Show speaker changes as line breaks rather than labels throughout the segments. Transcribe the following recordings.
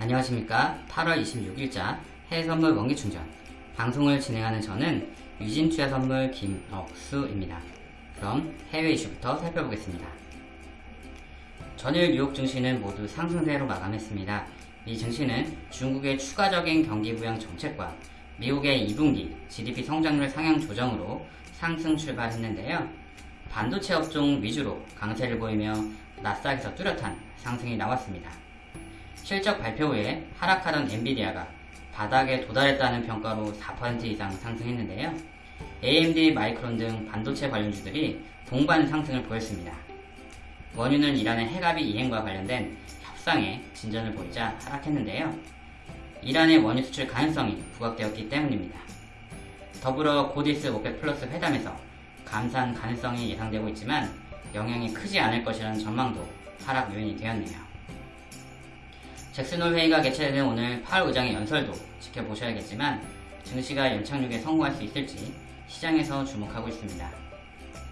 안녕하십니까 8월 26일자 해외선물 원기충전 방송을 진행하는 저는 유진투자선물 김억수입니다. 그럼 해외 이슈부터 살펴보겠습니다. 전일 뉴욕 증시는 모두 상승세로 마감했습니다. 이 증시는 중국의 추가적인 경기 부양 정책과 미국의 2분기 GDP 성장률 상향 조정으로 상승 출발했는데요. 반도체 업종 위주로 강세를 보이며 나스닥에서 뚜렷한 상승이 나왔습니다. 실적 발표 후에 하락하던 엔비디아가 바닥에 도달했다는 평가로 4% 이상 상승했는데요. AMD, 마이크론 등 반도체 관련주들이 동반 상승을 보였습니다. 원유는 이란의 핵합의 이행과 관련된 협상에 진전을 보이자 하락했는데요. 이란의 원유 수출 가능성이 부각되었기 때문입니다. 더불어 곧 있을 OPEC 플러스 회담에서 감산 가능성이 예상되고 있지만 영향이 크지 않을 것이라는 전망도 하락 요인이 되었네요. 잭슨홀 회의가 개최되는 오늘 파월 의장의 연설도 지켜보셔야겠지만 증시가 연착륙에 성공할 수 있을지 시장에서 주목하고 있습니다.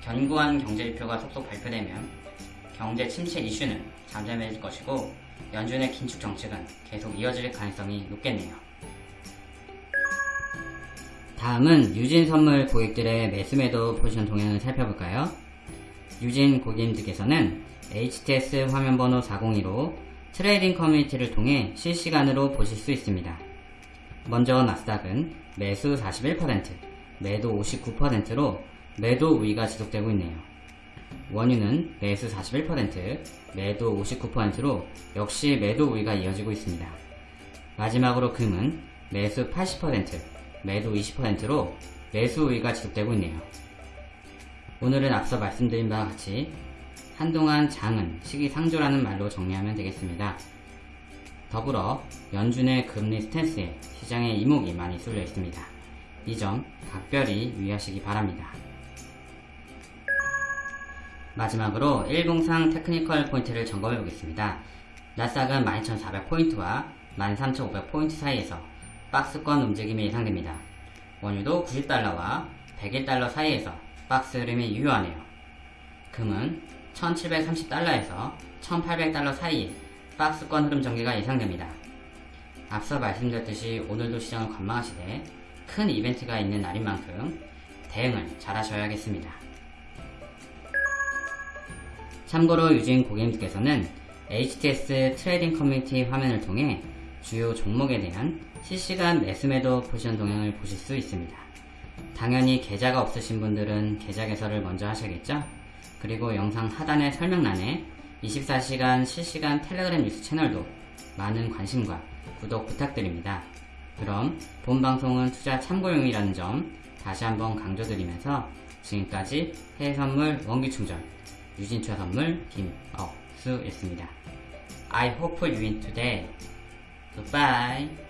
견고한 경제지표가 속속 발표되면 경제 침체 이슈는 잠잠해질 것이고 연준의 긴축 정책은 계속 이어질 가능성이 높겠네요. 다음은 유진 선물 고객들의 매수매도 포지션 동향을 살펴볼까요? 유진 고객님들께서는 HTS 화면번호 402로 trading 커뮤니티를 통해 실시간으로 보실 수 있습니다. 먼저 나스닥은 매수 41%, 매도 59%로 매도 우위가 지속되고 있네요. 원유는 매수 41%, 매도 59%로 역시 매도 우위가 이어지고 있습니다. 마지막으로 금은 매수 80%, 매도 20%로 매수 우위가 지속되고 있네요. 오늘은 앞서 말씀드린 바와 같이 한동안 장은 시기상조라는 말로 정리하면 되겠습니다. 더불어 연준의 금리 stance에 시장의 이목이 많이 쏠려 있습니다. 이 점 각별히 유의하시기 바랍니다. 마지막으로 일봉상 technical 포인트를 점검해 보겠습니다. 나스닥은 12,400포인트와 13,500포인트 사이에서 박스권 움직임이 예상됩니다. 원유도 90달러와 101달러 사이에서 박스 흐름이 유효하네요. 금은 1730달러에서 1800달러 사이에 박스권 흐름 전개가 예상됩니다. 앞서 말씀드렸듯이 오늘도 시장을 관망하시되 큰 이벤트가 있는 날인 만큼 대응을 잘 하셔야겠습니다. 참고로 유진 고객님께서는 HTS trading 커뮤니티 화면을 통해 주요 종목에 대한 실시간 매수매도 포지션 동향을 보실 수 있습니다. 당연히 계좌가 없으신 분들은 계좌 개설을 먼저 하셔야겠죠? 그리고 영상 하단의 설명란에 24시간 실시간 텔레그램 뉴스 채널도 많은 관심과 구독 부탁드립니다. 그럼 본 방송은 투자 참고용이라는 점 다시 한번 강조드리면서 지금까지 해외선물 원기충전 유진투자선물 김억수였습니다. I hope you win today. Goodbye.